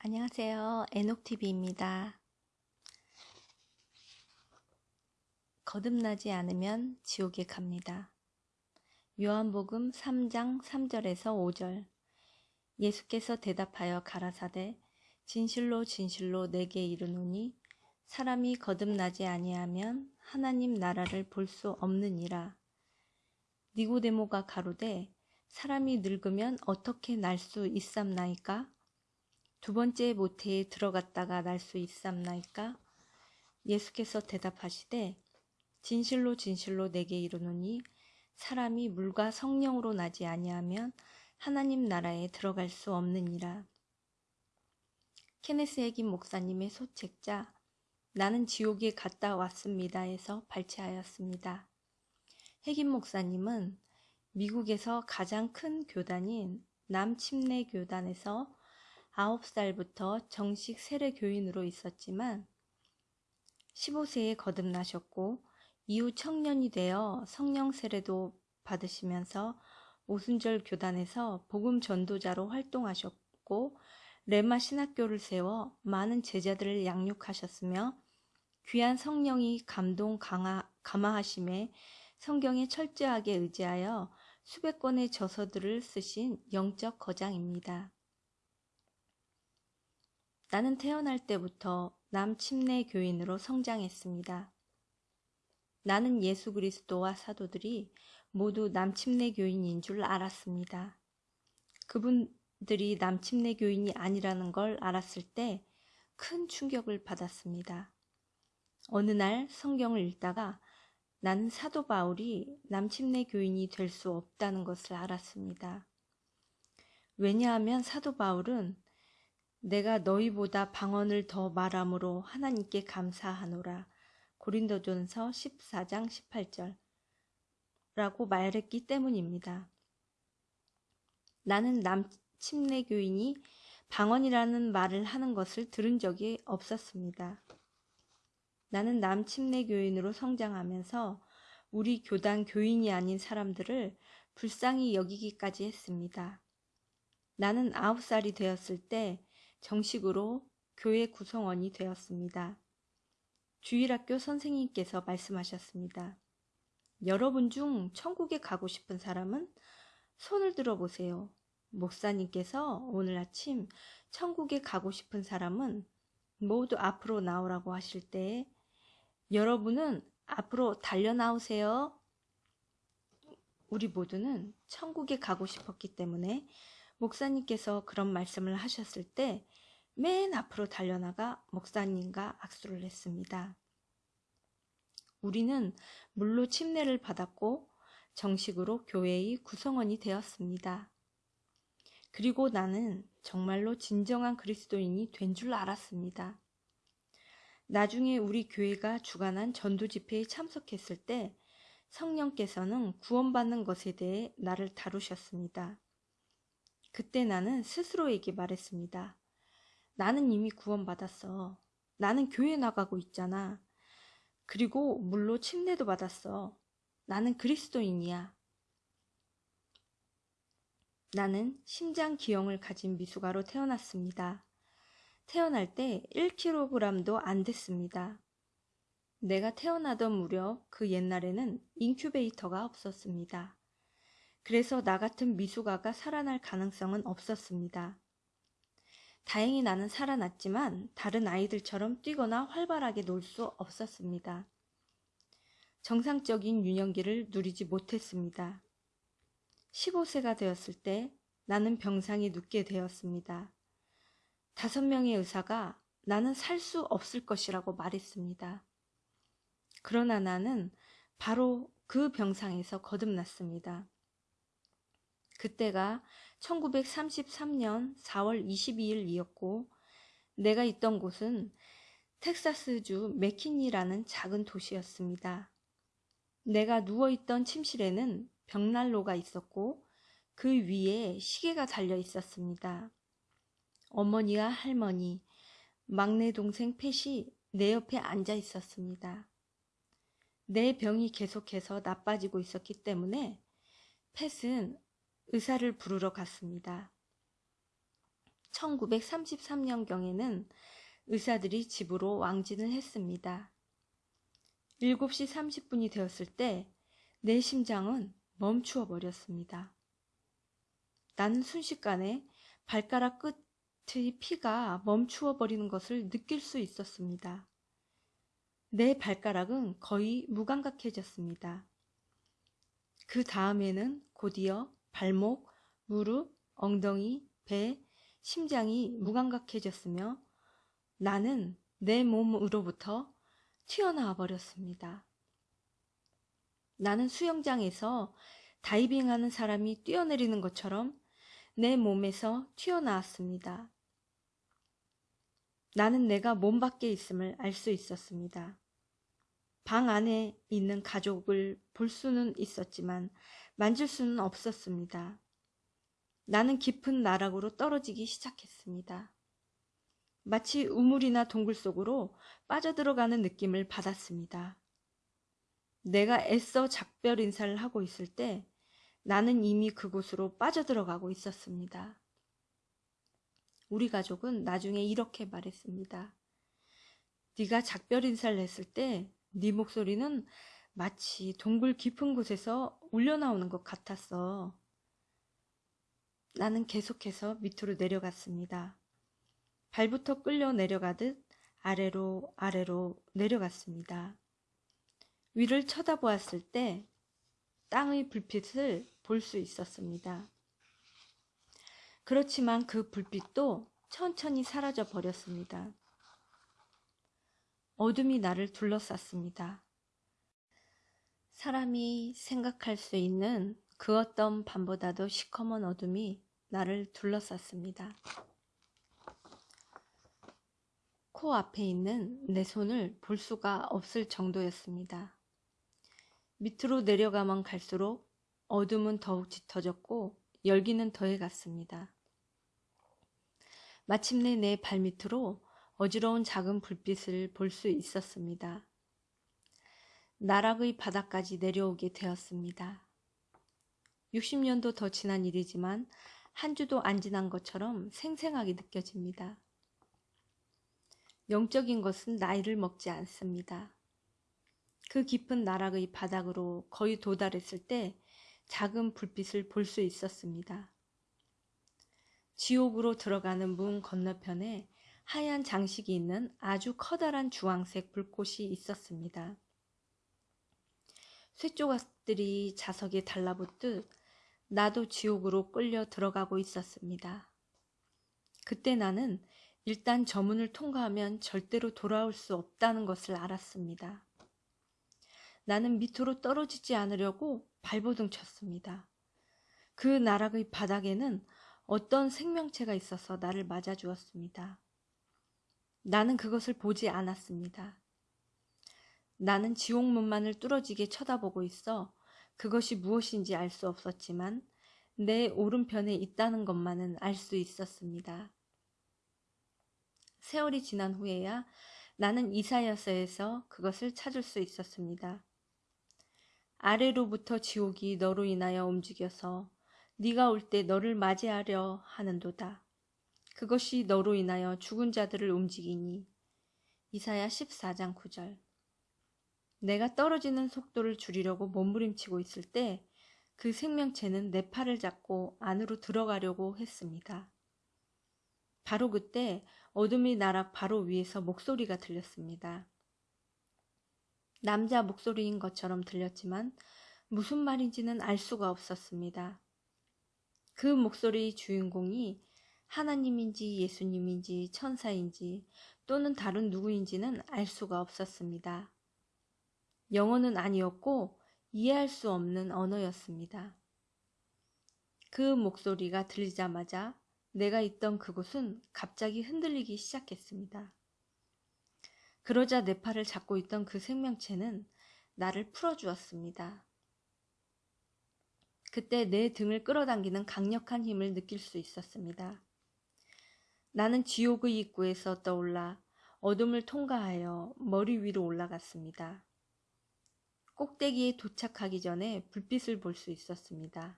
안녕하세요. 에녹TV입니다. 거듭나지 않으면 지옥에 갑니다. 요한복음 3장 3절에서 5절 예수께서 대답하여 가라사대 진실로 진실로 내게 이르노니 사람이 거듭나지 아니하면 하나님 나라를 볼 수 없느니라. 니고데모가 가로되 사람이 늙으면 어떻게 날 수 있삼나이까? 두 번째 모태에 들어갔다가 날 수 있삼나이까? 예수께서 대답하시되 진실로 진실로 내게 이르노니 사람이 물과 성령으로 나지 아니하면 하나님 나라에 들어갈 수 없느니라. 케네스 에긴 목사님의 소책자 나는 지옥에 갔다 왔습니다에서 발췌하였습니다. 핵임 목사님은 미국에서 가장 큰 교단인 남침내 교단에서 9살부터 정식 세례 교인으로 있었지만 15세에 거듭나셨고 이후 청년이 되어 성령 세례도 받으시면서 오순절 교단에서 복음 전도자로 활동하셨고 레마 신학교를 세워 많은 제자들을 양육하셨으며 귀한 성령이 감동 강하, 감화하심에 성경에 철저하게 의지하여 수백 권의 저서들을 쓰신 영적 거장입니다. 나는 태어날 때부터 남침내 교인으로 성장했습니다. 나는 예수 그리스도와 사도들이 모두 남침내 교인인 줄 알았습니다. 그분들이 남침내 교인이 아니라는 걸 알았을 때 큰 충격을 받았습니다. 어느 날 성경을 읽다가 나는 사도 바울이 남침내 교인이 될 수 없다는 것을 알았습니다. 왜냐하면 사도 바울은 내가 너희보다 방언을 더 말함으로 하나님께 감사하노라. 고린도전서 14장 18절 라고 말했기 때문입니다. 나는 남침내 교인이 방언이라는 말을 하는 것을 들은 적이 없었습니다. 나는 남침내 교인으로 성장하면서 우리 교단 교인이 아닌 사람들을 불쌍히 여기기까지 했습니다. 나는 아홉 살이 되었을 때 정식으로 교회 구성원이 되었습니다. 주일학교 선생님께서 말씀하셨습니다. 여러분 중 천국에 가고 싶은 사람은 손을 들어보세요. 목사님께서 오늘 아침 천국에 가고 싶은 사람은 모두 앞으로 나오라고 하실 때 여러분은 앞으로 달려 나오세요. 우리 모두는 천국에 가고 싶었기 때문에 목사님께서 그런 말씀을 하셨을 때 맨 앞으로 달려나가 목사님과 악수를 했습니다. 우리는 물로 침례를 받았고 정식으로 교회의 구성원이 되었습니다. 그리고 나는 정말로 진정한 그리스도인이 된 줄 알았습니다. 나중에 우리 교회가 주관한 전도 집회에 참석했을 때 성령께서는 구원받는 것에 대해 나를 다루셨습니다. 그때 나는 스스로에게 말했습니다. 나는 이미 구원받았어. 나는 교회 나가고 있잖아. 그리고 물로 침례도 받았어. 나는 그리스도인이야. 나는 심장 기형을 가진 미숙아로 태어났습니다. 태어날 때 1kg도 안 됐습니다. 내가 태어나던 무렵 그 옛날에는 인큐베이터가 없었습니다. 그래서 나 같은 미숙아가 살아날 가능성은 없었습니다. 다행히 나는 살아났지만 다른 아이들처럼 뛰거나 활발하게 놀 수 없었습니다. 정상적인 유년기를 누리지 못했습니다. 15세가 되었을 때 나는 병상에 눕게 되었습니다. 다섯 명의 의사가 나는 살 수 없을 것이라고 말했습니다. 그러나 나는 바로 그 병상에서 거듭났습니다. 그때가 1933년 4월 22일이었고 내가 있던 곳은 텍사스주 맥키니라는 작은 도시였습니다. 내가 누워있던 침실에는 벽난로가 있었고 그 위에 시계가 달려 있었습니다. 어머니와 할머니, 막내 동생 펫이 내 옆에 앉아 있었습니다. 내 병이 계속해서 나빠지고 있었기 때문에 펫은 의사를 부르러 갔습니다. 1933년경에는 의사들이 집으로 왕진을 했습니다. 7시 30분이 되었을 때 내 심장은 멈추어 버렸습니다. 나는 순식간에 발가락 끝의 피가 멈추어 버리는 것을 느낄 수 있었습니다. 내 발가락은 거의 무감각해졌습니다. 그 다음에는 곧이어 발목, 무릎, 엉덩이, 배, 심장이 무감각해졌으며 나는 내 몸으로부터 튀어나와 버렸습니다. 나는 수영장에서 다이빙하는 사람이 뛰어내리는 것처럼 내 몸에서 튀어나왔습니다. 나는 내가 몸 밖에 있음을 알 수 있었습니다. 방 안에 있는 가족을 볼 수는 있었지만 만질 수는 없었습니다. 나는 깊은 나락으로 떨어지기 시작했습니다. 마치 우물이나 동굴 속으로 빠져들어가는 느낌을 받았습니다. 내가 애써 작별 인사를 하고 있을 때 나는 이미 그곳으로 빠져들어가고 있었습니다. 우리 가족은 나중에 이렇게 말했습니다. 네가 작별 인사를 했을 때 네 목소리는 마치 동굴 깊은 곳에서 울려나오는 것 같았어. 나는 계속해서 밑으로 내려갔습니다. 발부터 끌려 내려가듯 아래로 아래로 내려갔습니다. 위를 쳐다보았을 때 땅의 불빛을 볼 수 있었습니다. 그렇지만 그 불빛도 천천히 사라져 버렸습니다. 어둠이 나를 둘러쌌습니다. 사람이 생각할 수 있는 그 어떤 밤보다도 시커먼 어둠이 나를 둘러쌌습니다. 코 앞에 있는 내 손을 볼 수가 없을 정도였습니다. 밑으로 내려가면 갈수록 어둠은 더욱 짙어졌고 열기는 더해갔습니다. 마침내 내 발밑으로 어지러운 작은 불빛을 볼 수 있었습니다. 나락의 바닥까지 내려오게 되었습니다. 60년도 더 지난 일이지만 한 주도 안 지난 것처럼 생생하게 느껴집니다. 영적인 것은 나이를 먹지 않습니다. 그 깊은 나락의 바닥으로 거의 도달했을 때 작은 불빛을 볼 수 있었습니다. 지옥으로 들어가는 문 건너편에 하얀 장식이 있는 아주 커다란 주황색 불꽃이 있었습니다. 쇠조각들이 자석에 달라붙듯 나도 지옥으로 끌려 들어가고 있었습니다. 그때 나는 일단 저 문을 통과하면 절대로 돌아올 수 없다는 것을 알았습니다. 나는 밑으로 떨어지지 않으려고 발버둥 쳤습니다. 그 나락의 바닥에는 어떤 생명체가 있어서 나를 맞아주었습니다. 나는 그것을 보지 않았습니다. 나는 지옥문만을 뚫어지게 쳐다보고 있어 그것이 무엇인지 알 수 없었지만 내 오른편에 있다는 것만은 알 수 있었습니다. 세월이 지난 후에야 나는 이사야서에서 그것을 찾을 수 있었습니다. 아래로부터 지옥이 너로 인하여 움직여서 네가 올 때 너를 맞이하려 하는도다. 그것이 너로 인하여 죽은 자들을 움직이니 이사야 14장 9절 내가 떨어지는 속도를 줄이려고 몸부림치고 있을 때 그 생명체는 내 팔을 잡고 안으로 들어가려고 했습니다. 바로 그때 어둠이 나락 바로 위에서 목소리가 들렸습니다. 남자 목소리인 것처럼 들렸지만 무슨 말인지는 알 수가 없었습니다. 그 목소리의 주인공이 하나님인지 예수님인지 천사인지 또는 다른 누구인지는 알 수가 없었습니다. 영어는 아니었고 이해할 수 없는 언어였습니다. 그 목소리가 들리자마자 내가 있던 그곳은 갑자기 흔들리기 시작했습니다. 그러자 내 팔을 잡고 있던 그 생명체는 나를 풀어주었습니다. 그때 내 등을 끌어당기는 강력한 힘을 느낄 수 있었습니다. 나는 지옥의 입구에서 떠올라 어둠을 통과하여 머리 위로 올라갔습니다. 꼭대기에 도착하기 전에 불빛을 볼 수 있었습니다.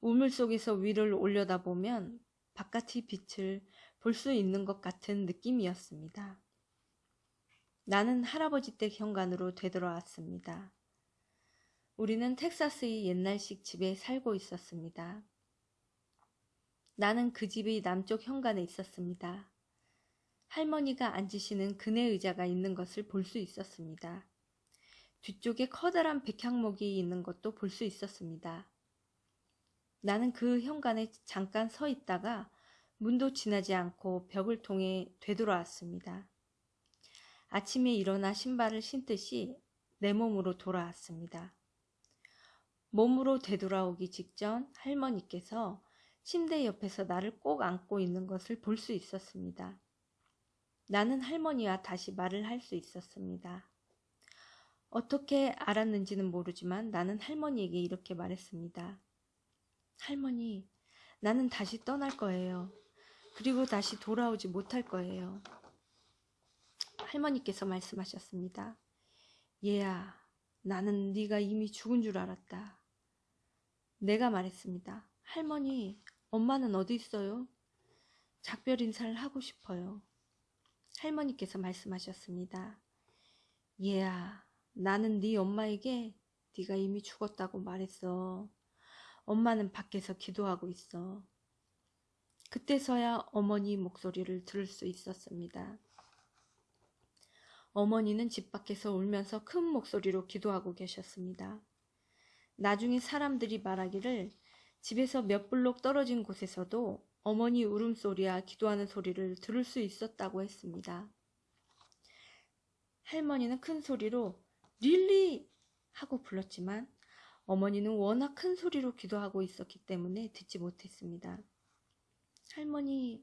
우물 속에서 위를 올려다보면 바깥의 빛을 볼 수 있는 것 같은 느낌이었습니다. 나는 할아버지 댁 현관으로 되돌아왔습니다. 우리는 텍사스의 옛날식 집에 살고 있었습니다. 나는 그 집의 남쪽 현관에 있었습니다. 할머니가 앉으시는 그네 의자가 있는 것을 볼 수 있었습니다. 뒤쪽에 커다란 백향목이 있는 것도 볼 수 있었습니다. 나는 그 현관에 잠깐 서 있다가 문도 지나지 않고 벽을 통해 되돌아왔습니다. 아침에 일어나 신발을 신듯이 내 몸으로 돌아왔습니다. 몸으로 되돌아오기 직전 할머니께서 침대 옆에서 나를 꼭 안고 있는 것을 볼 수 있었습니다. 나는 할머니와 다시 말을 할 수 있었습니다. 어떻게 알았는지는 모르지만 나는 할머니에게 이렇게 말했습니다. 할머니, 나는 다시 떠날 거예요. 그리고 다시 돌아오지 못할 거예요. 할머니께서 말씀하셨습니다. 얘야, 나는 네가 이미 죽은 줄 알았다. 내가 말했습니다. 할머니, 엄마는 어디 있어요? 작별 인사를 하고 싶어요. 할머니께서 말씀하셨습니다. 얘야, 나는 네 엄마에게 네가 이미 죽었다고 말했어. 엄마는 밖에서 기도하고 있어. 그때서야 어머니 목소리를 들을 수 있었습니다. 어머니는 집 밖에서 울면서 큰 목소리로 기도하고 계셨습니다. 나중에 사람들이 말하기를 집에서 몇 블록 떨어진 곳에서도 어머니 울음소리와 기도하는 소리를 들을 수 있었다고 했습니다. 할머니는 큰 소리로 릴리! 하고 불렀지만 어머니는 워낙 큰 소리로 기도하고 있었기 때문에 듣지 못했습니다. 할머니,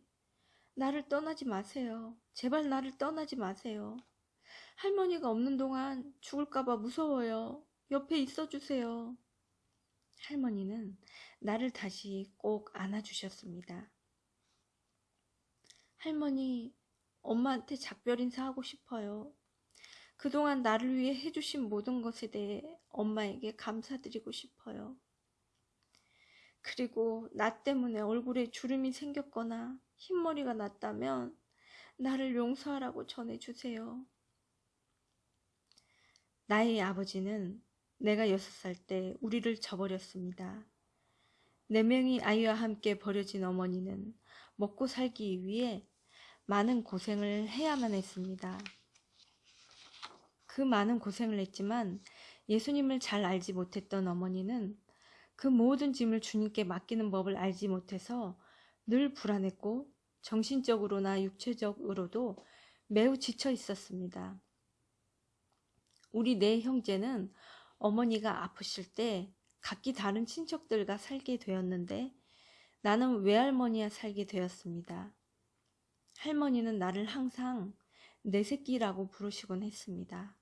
나를 떠나지 마세요. 제발 나를 떠나지 마세요. 할머니가 없는 동안 죽을까봐 무서워요. 옆에 있어 주세요. 할머니는 나를 다시 꼭 안아주셨습니다. 할머니, 엄마한테 작별 인사하고 싶어요. 그동안 나를 위해 해주신 모든 것에 대해 엄마에게 감사드리고 싶어요. 그리고 나 때문에 얼굴에 주름이 생겼거나 흰머리가 났다면 나를 용서하라고 전해주세요. 나의 아버지는 내가 여섯 살때 우리를 저버렸습니다. 네 명이 아이와 함께 버려진 어머니는 먹고 살기 위해 많은 고생을 해야만 했습니다. 그 많은 고생을 했지만 예수님을 잘 알지 못했던 어머니는 그 모든 짐을 주님께 맡기는 법을 알지 못해서 늘 불안했고 정신적으로나 육체적으로도 매우 지쳐 있었습니다. 우리 네 형제는 어머니가 아프실 때 각기 다른 친척들과 살게 되었는데 나는 외할머니와 살게 되었습니다. 할머니는 나를 항상 내 새끼라고 부르시곤 했습니다.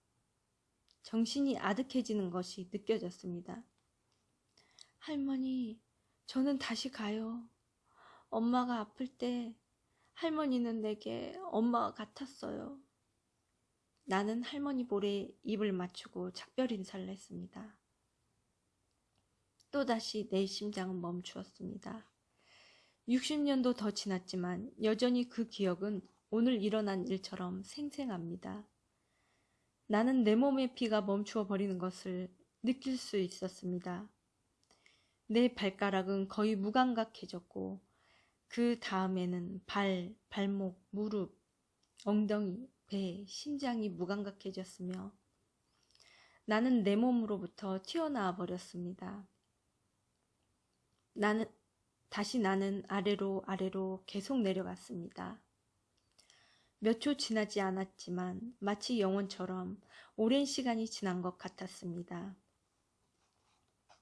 정신이 아득해지는 것이 느껴졌습니다. 할머니, 저는 다시 가요. 엄마가 아플 때 할머니는 내게 엄마가 같았어요. 나는 할머니 볼에 입을 맞추고 작별 인사를 했습니다. 또다시 내 심장은 멈추었습니다. 60년도 더 지났지만 여전히 그 기억은 오늘 일어난 일처럼 생생합니다. 나는 내 몸의 피가 멈추어 버리는 것을 느낄 수 있었습니다. 내 발가락은 거의 무감각해졌고 그 다음에는 발, 발목, 무릎, 엉덩이, 배, 심장이 무감각해졌으며 나는 내 몸으로부터 튀어나와 버렸습니다. 나는 다시 나는 아래로 아래로 계속 내려갔습니다. 몇 초 지나지 않았지만 마치 영원처럼 오랜 시간이 지난 것 같았습니다.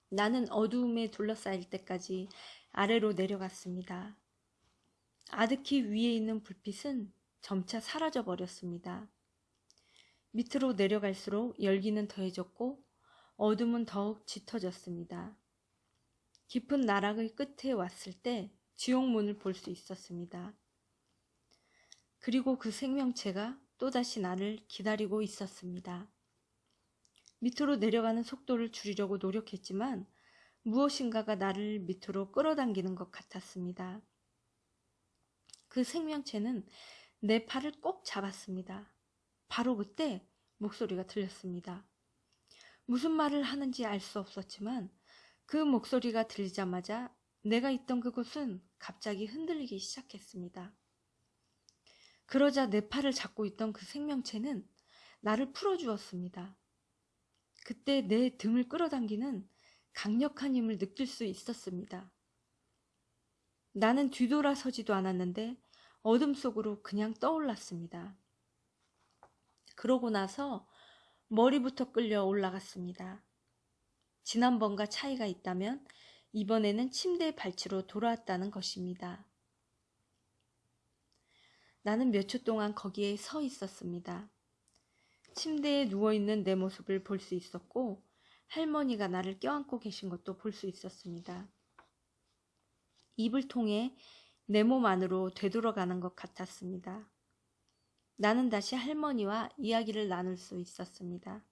나는 어두움에 둘러싸일 때까지 아래로 내려갔습니다. 아득히 위에 있는 불빛은 점차 사라져 버렸습니다. 밑으로 내려갈수록 열기는 더해졌고 어둠은 더욱 짙어졌습니다. 깊은 나락의 끝에 왔을 때 지옥문을 볼 수 있었습니다. 그리고 그 생명체가 또다시 나를 기다리고 있었습니다. 밑으로 내려가는 속도를 줄이려고 노력했지만 무엇인가가 나를 밑으로 끌어당기는 것 같았습니다. 그 생명체는 내 팔을 꼭 잡았습니다. 바로 그때 목소리가 들렸습니다. 무슨 말을 하는지 알 수 없었지만 그 목소리가 들리자마자 내가 있던 그곳은 갑자기 흔들리기 시작했습니다. 그러자 내 팔을 잡고 있던 그 생명체는 나를 풀어주었습니다. 그때 내 등을 끌어당기는 강력한 힘을 느낄 수 있었습니다. 나는 뒤돌아서지도 않았는데 어둠 속으로 그냥 떠올랐습니다. 그러고 나서 머리부터 끌려 올라갔습니다. 지난번과 차이가 있다면 이번에는 침대 발치로 돌아왔다는 것입니다. 나는 몇 초 동안 거기에 서 있었습니다. 침대에 누워있는 내 모습을 볼 수 있었고 할머니가 나를 껴안고 계신 것도 볼 수 있었습니다. 입을 통해 내 몸 안으로 되돌아가는 것 같았습니다. 나는 다시 할머니와 이야기를 나눌 수 있었습니다.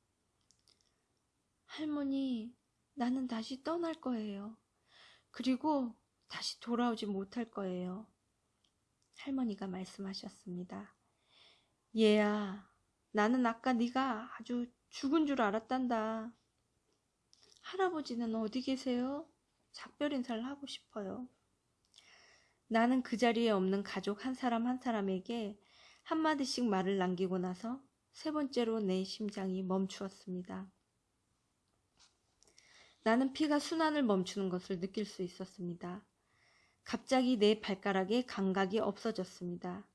할머니, 나는 다시 떠날 거예요. 그리고 다시 돌아오지 못할 거예요. 할머니가 말씀하셨습니다. 얘야, 나는 아까 네가 아주 죽은 줄 알았단다. 할아버지는 어디 계세요? 작별 인사를 하고 싶어요. 나는 그 자리에 없는 가족 한 사람 한 사람에게 한마디씩 말을 남기고 나서 세 번째로 내 심장이 멈추었습니다. 나는 피가 순환을 멈추는 것을 느낄 수 있었습니다. 갑자기 내 발가락에 감각이 없어졌습니다.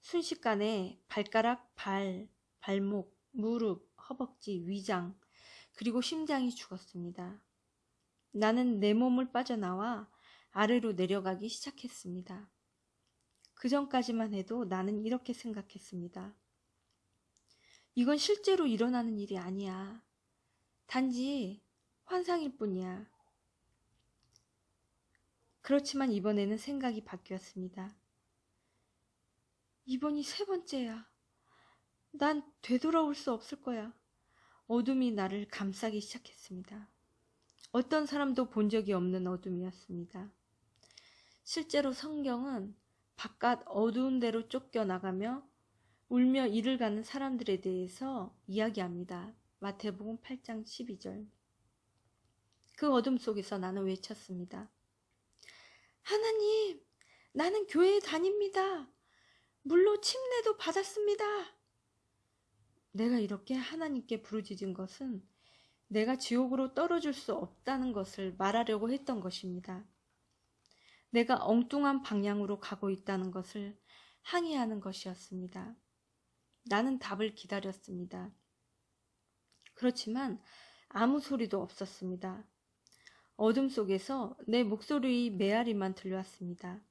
순식간에 발가락, 발, 발목, 무릎, 허벅지, 위장, 그리고 심장이 죽었습니다. 나는 내 몸을 빠져나와 아래로 내려가기 시작했습니다. 그 전까지만 해도 나는 이렇게 생각했습니다. 이건 실제로 일어나는 일이 아니야. 단지 환상일 뿐이야. 그렇지만 이번에는 생각이 바뀌었습니다. 이번이 세 번째야. 난 되돌아올 수 없을 거야. 어둠이 나를 감싸기 시작했습니다. 어떤 사람도 본 적이 없는 어둠이었습니다. 실제로 성경은 바깥 어두운 데로 쫓겨나가며 울며 이를 가는 사람들에 대해서 이야기합니다. 마태복음 8장 12절. 그 어둠 속에서 나는 외쳤습니다. 하나님, 나는 교회에 다닙니다. 물로 침례도 받았습니다. 내가 이렇게 하나님께 부르짖은 것은 내가 지옥으로 떨어질 수 없다는 것을 말하려고 했던 것입니다. 내가 엉뚱한 방향으로 가고 있다는 것을 항의하는 것이었습니다. 나는 답을 기다렸습니다. 그렇지만 아무 소리도 없었습니다. 어둠 속에서 내 목소리 메아리만 들려왔습니다.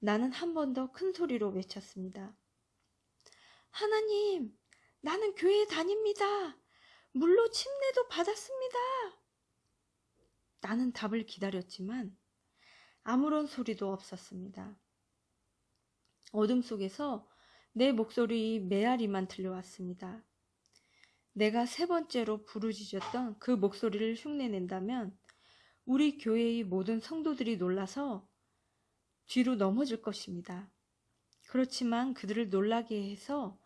나는 한 번 더 큰 소리로 외쳤습니다. 하나님, 나는 교회에 다닙니다. 물로 침례도 받았습니다. 나는 답을 기다렸지만 아무런 소리도 없었습니다. 어둠 속에서 내 목소리 메아리만 들려왔습니다. 내가 세 번째로 부르짖었던 그 목소리를 흉내낸다면 우리 교회의 모든 성도들이 놀라서 뒤로 넘어질 것입니다. 그렇지만 그들을 놀라게 해서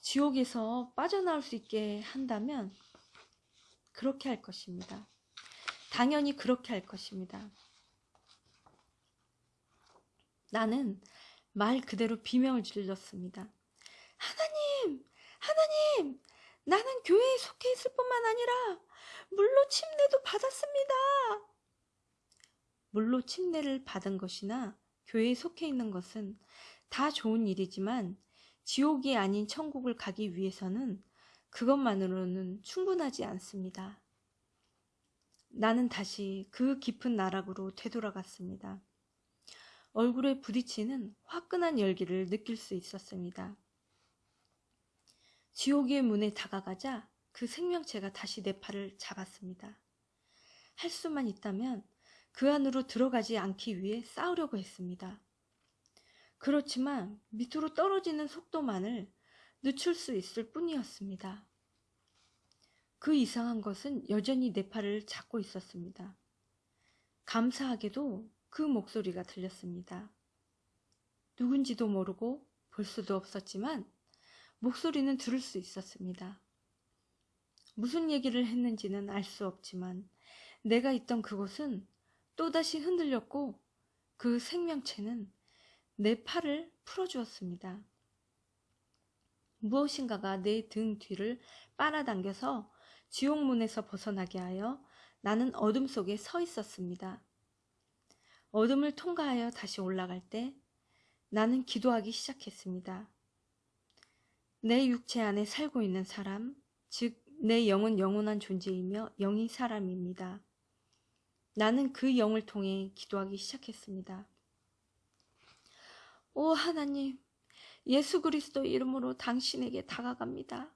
지옥에서 빠져나올 수 있게 한다면 그렇게 할 것입니다. 당연히 그렇게 할 것입니다. 나는 말 그대로 비명을 질렀습니다. 하나님! 하나님! 나는 교회에 속해 있을 뿐만 아니라 물로 침례도 받았습니다. 물로 침례를 받은 것이나 교회에 속해 있는 것은 다 좋은 일이지만 지옥이 아닌 천국을 가기 위해서는 그것만으로는 충분하지 않습니다. 나는 다시 그 깊은 나락으로 되돌아갔습니다. 얼굴에 부딪히는 화끈한 열기를 느낄 수 있었습니다. 지옥의 문에 다가가자 그 생명체가 다시 내 팔을 잡았습니다. 할 수만 있다면 그 안으로 들어가지 않기 위해 싸우려고 했습니다. 그렇지만 밑으로 떨어지는 속도만을 늦출 수 있을 뿐이었습니다. 그 이상한 것은 여전히 내 팔을 잡고 있었습니다. 감사하게도 그 목소리가 들렸습니다. 누군지도 모르고 볼 수도 없었지만 목소리는 들을 수 있었습니다. 무슨 얘기를 했는지는 알 수 없지만 내가 있던 그곳은 또다시 흔들렸고 그 생명체는 내 팔을 풀어주었습니다. 무엇인가가 내 등 뒤를 빨아당겨서 지옥문에서 벗어나게 하여 나는 어둠 속에 서 있었습니다. 어둠을 통과하여 다시 올라갈 때 나는 기도하기 시작했습니다. 내 육체 안에 살고 있는 사람, 즉 내 영은 영원한 존재이며 영이 사람입니다. 나는 그 영을 통해 기도하기 시작했습니다. 오 하나님, 예수 그리스도 이름으로 당신에게 다가갑니다.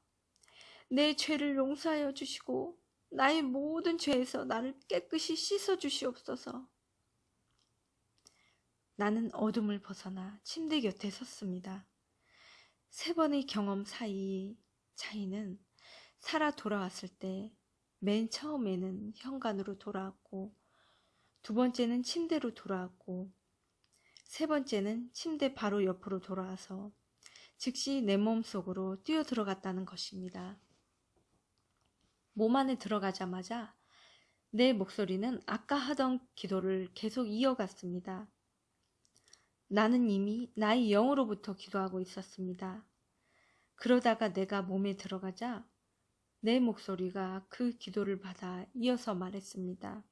내 죄를 용서하여 주시고 나의 모든 죄에서 나를 깨끗이 씻어 주시옵소서. 나는 어둠을 벗어나 침대 곁에 섰습니다. 세 번의 경험 사이 차이는 살아 돌아왔을 때 맨 처음에는 현관으로 돌아왔고 두 번째는 침대로 돌아왔고 세 번째는 침대 바로 옆으로 돌아와서 즉시 내 몸 속으로 뛰어 들어갔다는 것입니다. 몸 안에 들어가자마자 내 목소리는 아까 하던 기도를 계속 이어갔습니다. 나는 이미 나의 영으로부터 기도하고 있었습니다. 그러다가 내가 몸에 들어가자 내 목소리가 그 기도를 받아 이어서 말했습니다.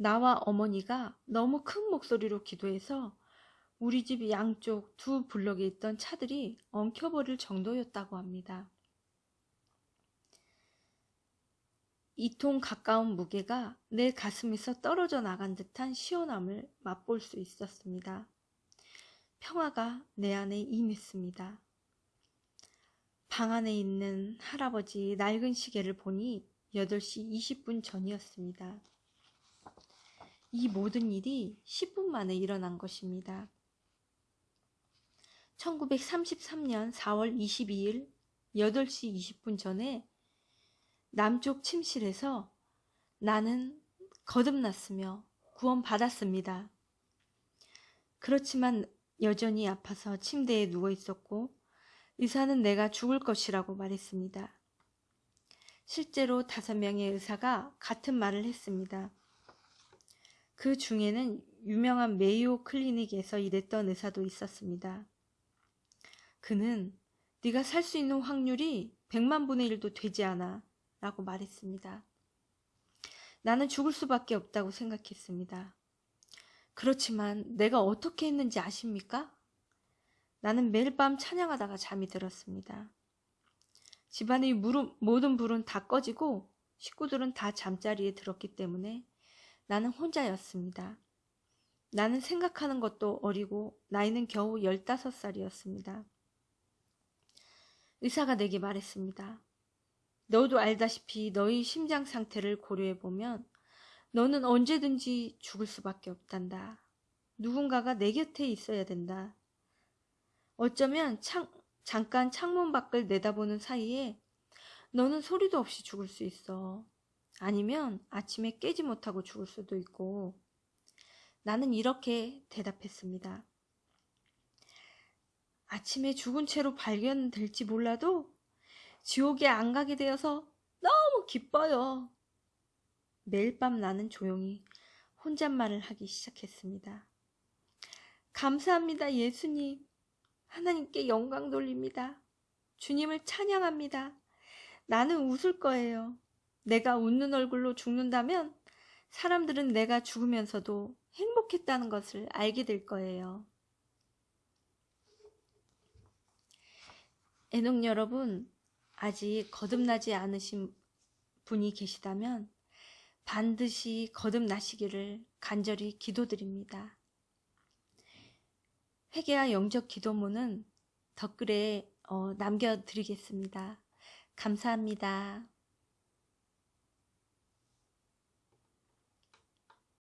나와 어머니가 너무 큰 목소리로 기도해서 우리 집 양쪽 두 블럭에 있던 차들이 엉켜버릴 정도였다고 합니다. 이 통 가까운 무게가 내 가슴에서 떨어져 나간 듯한 시원함을 맛볼 수 있었습니다. 평화가 내 안에 임했습니다. 방 안에 있는 할아버지 낡은 시계를 보니 8시 20분 전이었습니다. 이 모든 일이 10분 만에 일어난 것입니다. 1933년 4월 22일 8시 20분 전에 남쪽 침실에서 나는 거듭났으며 구원받았습니다. 그렇지만 여전히 아파서 침대에 누워 있었고 의사는 내가 죽을 것이라고 말했습니다. 실제로 다섯 명의 의사가 같은 말을 했습니다. 그 중에는 유명한 메이오 클리닉에서 일했던 의사도 있었습니다. 그는 네가 살 수 있는 확률이 100만 분의 1도 되지 않아 라고 말했습니다. 나는 죽을 수밖에 없다고 생각했습니다. 그렇지만 내가 어떻게 했는지 아십니까? 나는 매일 밤 찬양하다가 잠이 들었습니다. 집안의 모든 불은 다 꺼지고 식구들은 다 잠자리에 들었기 때문에 나는 혼자였습니다. 나는 생각하는 것도 어리고 나이는 겨우 15살이었습니다. 의사가 내게 말했습니다. 너도 알다시피 너희 심장 상태를 고려해보면 너는 언제든지 죽을 수밖에 없단다. 누군가가 내 곁에 있어야 된다. 어쩌면 창, 잠깐 창문 밖을 내다보는 사이에 너는 소리도 없이 죽을 수 있어. 아니면 아침에 깨지 못하고 죽을 수도 있고. 나는 이렇게 대답했습니다. 아침에 죽은 채로 발견될지 몰라도 지옥에 안 가게 되어서 너무 기뻐요. 매일 밤 나는 조용히 혼잣말을 하기 시작했습니다. 감사합니다, 예수님. 하나님께 영광 돌립니다. 주님을 찬양합니다. 나는 웃을 거예요. 내가 웃는 얼굴로 죽는다면 사람들은 내가 죽으면서도 행복했다는 것을 알게 될 거예요. 애녹 여러분, 아직 거듭나지 않으신 분이 계시다면 반드시 거듭나시기를 간절히 기도드립니다. 회개와 영적 기도문은 댓글에 어, 남겨드리겠습니다. 감사합니다.